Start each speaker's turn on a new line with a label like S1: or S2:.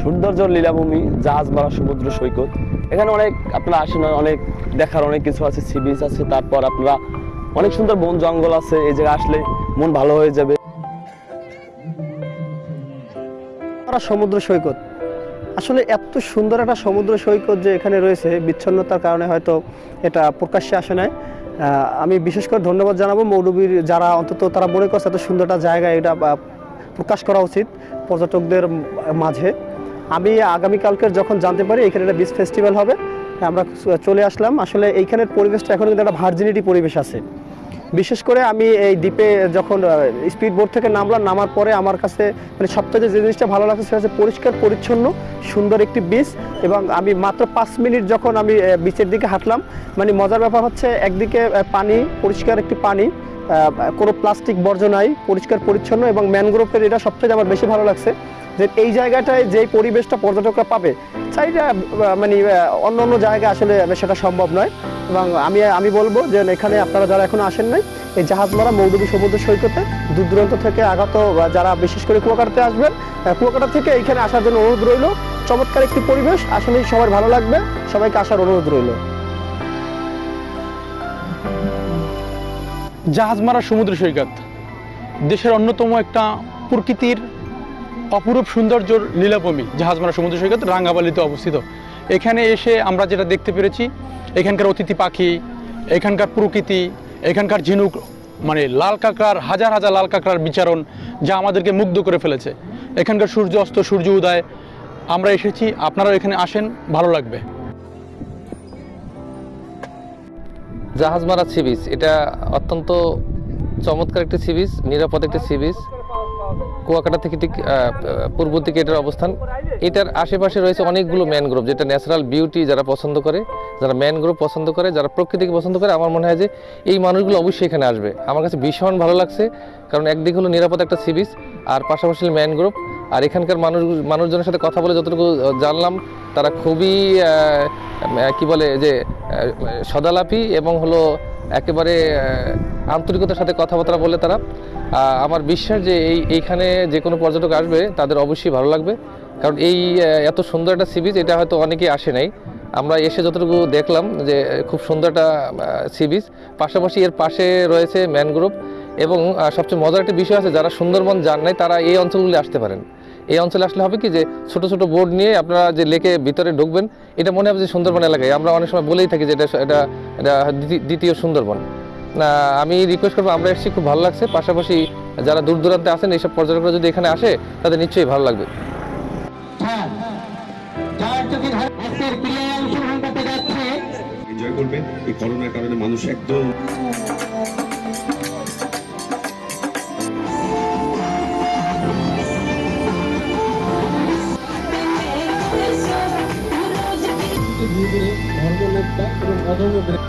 S1: সৌন্দর্য লীলাভূমি, জাহাজ মারা সমুদ্র সৈকত। এখানে অনেক আপনারা আসেন, অনেক দেখার অনেক কিছু আছে সি আছে, তারপর আপনারা অনেক সুন্দর বন জঙ্গল আছে, এই জায়গায় আসলে মন ভালো হয়ে যাবে।
S2: আমরা সমুদ্র সৈকত। আসলে এত সুন্দর একটা সমুদ্র সৈকত যে এখানে রয়েছে, বিচ্ছন্নতার কারণে হয়তো এটা প্রকাশ্যে আসে নাই। আমি বিশেষ করে ধন্যবাদ জানাব মৌলবীর যারা অন্তত তারা মনে করছে এত সুন্দর একটা জায়গা এটা প্রকাশ করা উচিত পর্যটকদের মাঝে। আমি আগামীকালকের যখন জানতে পারি এখানে একটা বিচ ফেস্টিভ্যাল হবে, আমরা চলে আসলাম। আসলে এইখানের পরিবেশটা এখন কিন্তু একটা ভার্জিনিটি পরিবেশ আছে। বিশেষ করে আমি এই দ্বীপে যখন স্পিড বোট থেকে নামলাম, নামার পরে আমার কাছে মানে সবথেকে যে জিনিসটা ভালো লাগছে সেটা হচ্ছে পরিষ্কার, পরিচ্ছন্ন, সুন্দর একটি বিচ এবং আমি মাত্র পাঁচ মিনিট যখন আমি বিচের দিকে হাঁটলাম মানে মজার ব্যাপার হচ্ছে একদিকে পানি, পরিষ্কার একটি পানি কোনো প্লাস্টিক বর্জ্য নাই, পরিষ্কার, পরিচ্ছন্ন এবং ম্যানগ্রোভের এটা সবথেকে আমার বেশি ভালো লাগছে যে এই জায়গাটায় যেই পরিবেশটা পর্যটকরা পাবে চাইটা মানে অন্য অন্য জায়গায় আসলে সেটা সম্ভব নয়। এবং আমি আমি বলব যে এখানে আপনারা যারা এখনও আসেন নাই, এই জাহাজমারা মৌলভী সমুদ্র সৈকতে দূর দূরান্ত থেকে আগত যারা বিশেষ করে কুয়াকাটাতে আসবেন কুয়াকাটা থেকে এখানে আসার জন্য অনুরোধ রইল। চমৎকার একটি পরিবেশ। আসলেই সবার ভালো লাগবে। সবাইকে আসার অনুরোধ রইল।
S3: জাহাজমারা সমুদ্র সৈকত। দেশের অন্যতম একটা প্রকৃতির অপরূপ সৌন্দর্যর লীলাভূমি জাহাজমারা সমুদ্র সৈকত রাঙ্গাবালিতে অবস্থিত। এখানে এসে আমরা যেটা দেখতে পেরেছি, এখানকার অতিথি পাখি, এখানকার প্রকৃতি, এখানকার ঝিনুক মানে লাল কাঁকড়ার, হাজার হাজার লাল কাঁকড়ার বিচারণ যা আমাদেরকে মুগ্ধ করে ফেলেছে। এখানকার সূর্য অস্ত, সূর্য উদয়। আমরা এসেছি, আপনারাও এখানে আসেন, ভালো লাগবে।
S4: জাহাজ মারা সি এটা অত্যন্ত চমৎকার একটি সি বিচ, নিরাপদ একটি সি বিচ। কুয়াকাটা থেকে ঠিক পূর্ব দিকে এটার অবস্থান। এটার আশেপাশে রয়েছে অনেকগুলো ম্যানগ্রোভ যেটা ন্যাচারাল বিউটি যারা পছন্দ করে, যারা ম্যানগ্রোভ পছন্দ করে, যারা প্রকৃতিকে পছন্দ করে, আমার মনে হয় যে এই মানুষগুলো অবশ্যই এখানে আসবে। আমার কাছে ভীষণ ভালো লাগছে, কারণ একদিক হলো নিরাপদ একটা সি বিচ আর পাশাপাশি ম্যানগ্রোভ আর এখানকার মানুষ, মানুষজনের সাথে কথা বলে যতটুকু জানলাম, তারা খুবই কি বলে যে সদালাপি এবং হলো একেবারে আন্তরিকতার সাথে কথাবার্তা বলে তারা। আমার বিশ্বাস যে এই এইখানে যে কোনো পর্যটক আসবে, তাদের অবশ্যই ভালো লাগবে। কারণ এই এত সুন্দর একটা সি বিচ এটা হয়তো অনেকেই আসে নাই। আমরা এসে যতটুকু দেখলাম যে, খুব সুন্দর একটা সি বিচ পাশাপাশি এর পাশে রয়েছে ম্যানগ্রোভ এবং সবচেয়ে মজার একটা বিষয় আছে, যারা সুন্দরবন যান নাই, তারা এই অঞ্চলগুলি আসতে পারেন। এই অঞ্চলে আসলে হবে কি যে, ছোট ছোট বোর্ড নিয়ে আপনারা যে লেকে ভিতরে ঢুকবেন, এটা মনে হবে যে সুন্দরবন এলাকায়। আমরা অনেক সময় বলেই থাকি যে, এটা এটা দ্বিতীয়- সুন্দরবন। আমি রিকোয়েস্ট করব আমরা এসেছি খুব ভালো লাগছে। পাশাপাশি যারা দূর দূরান্তে আসেন এইসব পর্যটকরা যদি এখানে আসে তাদের নিশ্চয়ই ভালো লাগবে।
S5: এনজয় করবেন এই করোনার কারণে মানুষ একদম
S6: ধর্ম নিরপেক্ষ এবং অধর্ম